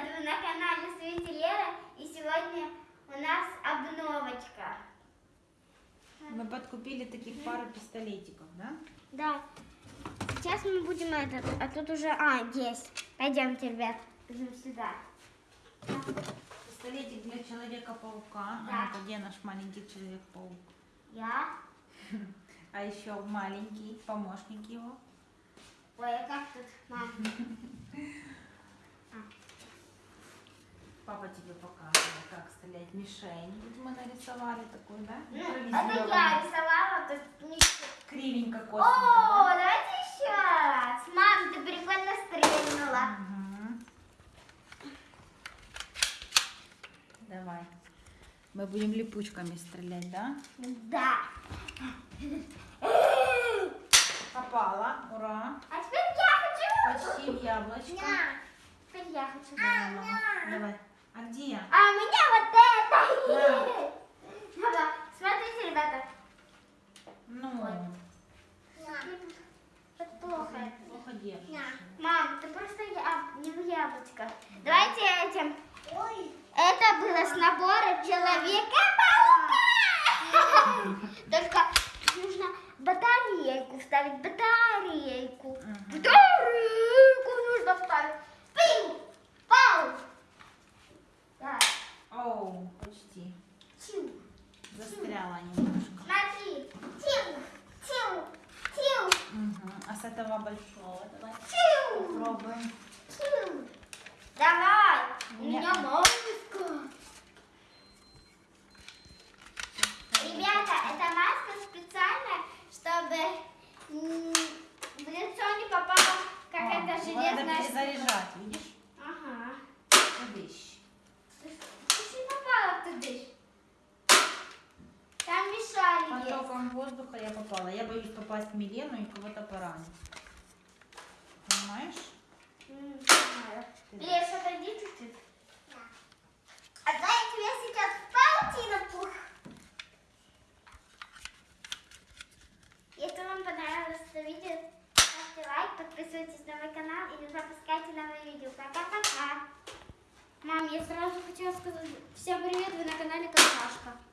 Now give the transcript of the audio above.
привет! Вы на канале Свете Лера и сегодня у нас обновочка. Мы подкупили таких пару пистолетиков, да? Да. Сейчас мы будем этот, а тут уже, а, есть. Пойдемте, ребят, идем сюда. Пистолетик для Человека-паука. Да. А где наш маленький Человек-паук? Я. А еще маленький помощник его. Ой, а как тут, мам? Тебе показывал, как стрелять мишень. Вот мы нарисовали такую, да? Ну, это Импровизированную. я рисовала, то есть. Кривенько, О, косенько, давайте еще раз. Мам, ты прикольно стрельнула. Мгм. Давай. Мы будем липучками стрелять, да? Да. Попала, ура. А теперь я хочу. Почти в яблочко. На. Теперь я хочу. Давай, мама. Давай. А где я? А у меня вот это. Да. Ага, Смотрите, ребята. Ну, Это плохо. плохо держишь. Мам, ты просто я... не в яблочко. Давайте этим. Это было с набора Человека-паука. Только Застряла немножко. Смотри. Тю, тю, тю, Мгм. А с этого большого давай тю. попробуем. Тю. Давай. У Нет. меня маска. Ребята, эта маска специальная, чтобы в лицо не попала какая-то надо железная штука. перезаряжать, видишь? Ага. Видишь? Ты не попала туда. Там мешали есть. Потоком воздуха я попала. Я боюсь попасть в Милену и кого-то поранить. Понимаешь? Не знаю. Леш, отойди чуть-чуть. А знаете, я сейчас паутину пух. Если вам понравилось это видео, ставьте лайк, подписывайтесь на мой канал и не пропускайте новые видео. Пока-пока. Мам, я сразу хотела сказать всем привет, вы на канале Какашка.